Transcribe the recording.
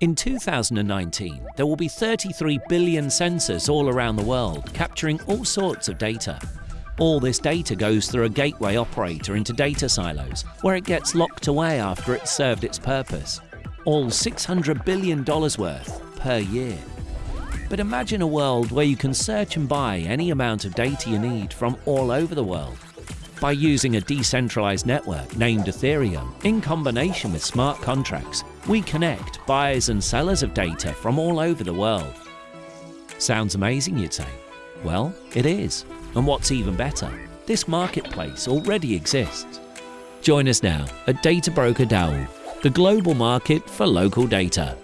In 2019, there will be 33 billion sensors all around the world capturing all sorts of data. All this data goes through a gateway operator into data silos, where it gets locked away after it's served its purpose. All $600 billion worth per year. But imagine a world where you can search and buy any amount of data you need from all over the world. By using a decentralized network named Ethereum, in combination with smart contracts, we connect buyers and sellers of data from all over the world. Sounds amazing, you'd say? Well, it is. And what's even better, this marketplace already exists. Join us now at Data Broker DAO, the global market for local data.